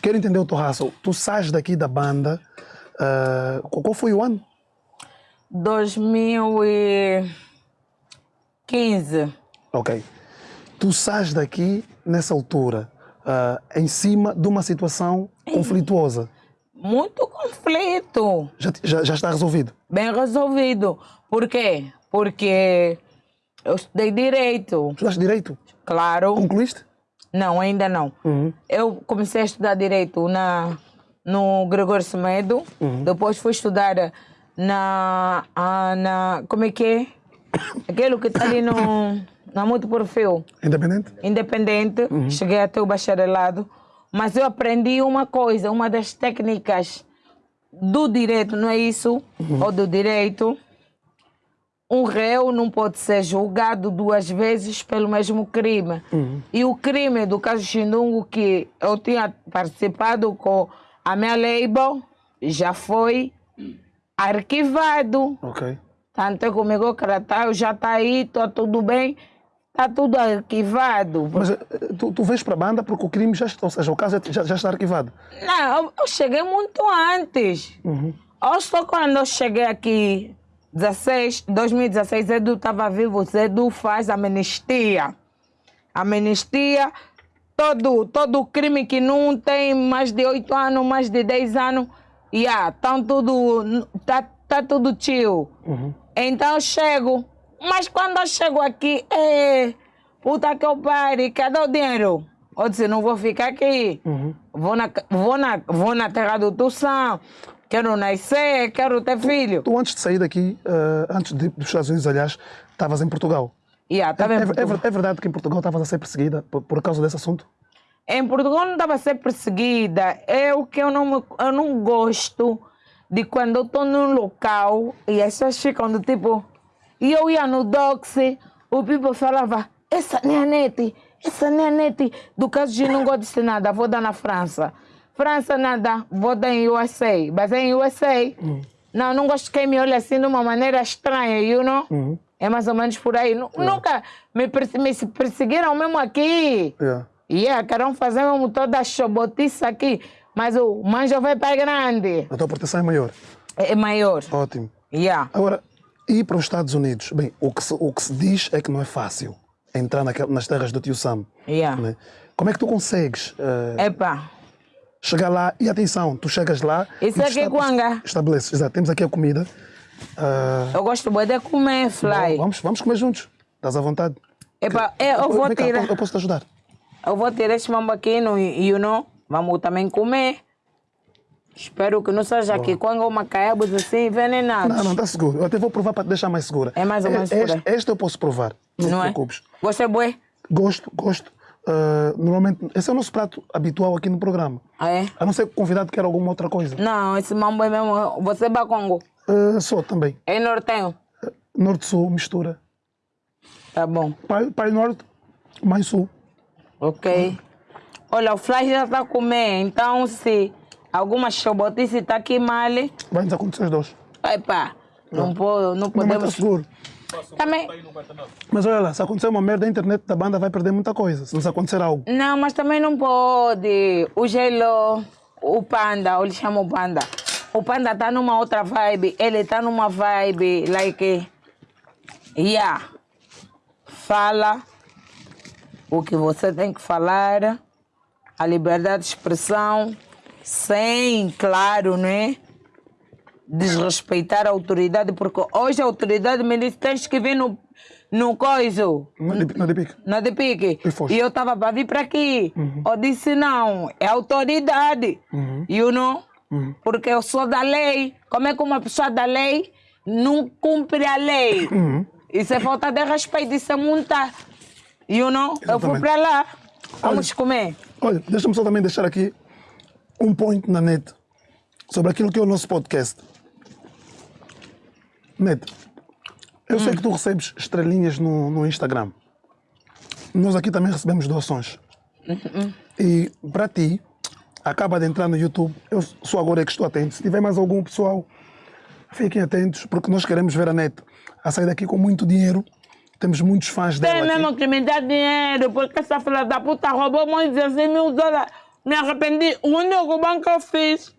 quero entender o teu raço. Tu sais daqui da banda, uh, qual foi o ano? 2015. Ok. Tu sais daqui nessa altura, uh, em cima de uma situação conflituosa. Muito conflito. Já, já, já está resolvido? Bem resolvido. Por quê? Porque eu estudei Direito. Estudaste Direito? Claro. Concluíste? Não, ainda não. Uhum. Eu comecei a estudar Direito na, no Gregório Semedo. Uhum. Depois fui estudar na, ah, na... Como é que é? Aquele que está ali no... Na Muito Perfil. Independente? Independente. Cheguei até o bacharelado. Mas eu aprendi uma coisa, uma das técnicas do direito, não é isso? Ou do direito. Um réu não pode ser julgado duas vezes pelo mesmo crime. E o crime do caso Xindungo, que eu tinha participado com a minha label, já foi arquivado. Ok. Tanto comigo, Cratá, já está aí, está tudo bem, está tudo arquivado. Mas eh, tu, tu vens para a banda porque o crime já está, ou seja, o caso é- já, já está arquivado. Não, eu, eu cheguei muito antes. Eu só quando eu cheguei aqui, 16, 2016, Edu estava vivo, Edu faz amnistia. Amnistia, todo, todo crime que não tem mais de 8 anos, mais de 10 anos, yeah, tão tudo, tá, tá tudo tio. Então eu chego, mas quando eu chego aqui, é, puta que eu pare, cadê o dinheiro? Eu disse, não vou ficar aqui. Vou, na, vou, na, vou na terra do Tussão, quero nascer, quero ter filho. Tu antes de sair daqui, eh, antes de, dos Estados Unidos, aliás, estavas em Portugal. Yeah, é, bem, é- é Portugal. ver- é verdade que em Portugal estavas a ser perseguida por, por causa desse assunto? Em Portugal não estava a ser perseguida. É o que eu não, me- eu não gosto de quando eu estou num local e as pessoas ficam do tipo. E eu ia no Doxy, o people falava, essa a net, essa a net. Do caso de não gosto de nada, vou dar na França. França nada, vou dar em USA. Mas é em USA. Não, não gosto que quem me olhe assim de uma maneira estranha, you know? É mais ou menos por aí. Nu- Nunca me, perse- me se perseguiram mesmo aqui. Yeah. E yeah, querem fazer mesmo toda a chobotice aqui. Mas o manjo vai para grande. A tua proteção é maior. É é maior. Ótimo. Yeah. Agora, ir para os Estados Unidos, bem, o que se, o que se diz é que não é fácil entrar naquel- nas terras do tio Sam. Yeah. né? Como é que tu consegues eh, Epa. Chegar lá? E atenção, tu chegas lá. Isso aqui é. Estabeleces, exato. Temos aqui a comida. Ah, Eu gosto bué de comer, fly. vamos, vamos comer juntos. Estás à vontade. Epa, é, eu vou Vem cá, tirar. eu posso te ajudar. Eu vou tirar esse mambo aqui, no, you know? Vamos também comer. Espero que não seja aqui quando uma caiabos assim envenenados. Não, não, está seguro. Eu até vou provar para te deixar mais segura. É mais ou menos por este, este eu posso provar. Não, Não te é? preocupes. Gostei bué? Gosto, gosto. Ah, normalmente, esse é o nosso prato habitual aqui no programa. Ah, é? A não ser que o convidado quer alguma outra coisa. Não, esse mambo é mesmo. Você é bacongo. Ah, só também. É nortenho. Norte-Sul, mistura. Tá bom. Pai, pai Norte, Mãe Sul. Ok. Olha, o Flash já está a comer, então se alguma chobotice está aqui mal, Vai nos acontecer os dois. epa, não, pode, não Não, mas está podemos... seguro. Também, Mas olha lá, se acontecer uma merda, a internet da banda vai perder muita coisa. Se nos acontecer algo. não, mas também não pode. O gelo, o panda, eu lhe chamo panda. O panda está numa outra vibe, ele está numa vibe, like, yeah, fala o que você tem que falar, a liberdade de expressão, sem, claro, né? Desrespeitar a autoridade, porque hoje a autoridade me disse: tens que vir no, no coiso, Não é de, não é de pique. na pique. E. E eu estava para vir para aqui. Eu disse: não, é autoridade. You know? Porque eu sou da lei. Como é que uma pessoa da lei não cumpre a lei? Isso é falta de respeito, isso é multa. You know? Eu fui Exatamente. para lá. Vamos comer. Olha, deixa-me só também deixar aqui um point na net sobre aquilo que é o nosso podcast. Net, eu sei que tu recebes estrelinhas no, no Instagram. Nós aqui também recebemos doações. E para ti, acaba de entrar no YouTube, eu sou agora é que estou atento. Se tiver mais algum pessoal, fiquem atentos, porque nós queremos ver a net a sair daqui com muito dinheiro. Temos muitos fãs Tem dela aqui. mesmo que me dar dinheiro, porque essa filha da puta roubou mais de 16 mil dólares. Me arrependi. O único bom que eu fiz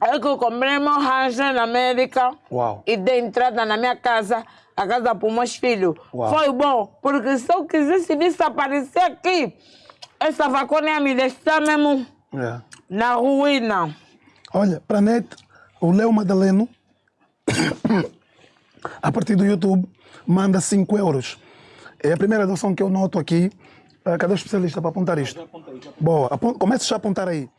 é que eu comprei meu rancho na América Uau. e dei entrada na minha casa, a casa para os meus filhos. Uau. Foi bom, porque se eu quisesse vir se aparecer aqui, essa vacona ia me deixar mesmo É. na ruína. Olha, para a net, o Léo Madaleno, a partir do YouTube, manda 5 euros. É a primeira doação que eu noto aqui. Ah, Cadê o especialista para apontar isto? Boa, apon- comece já a apontar aí.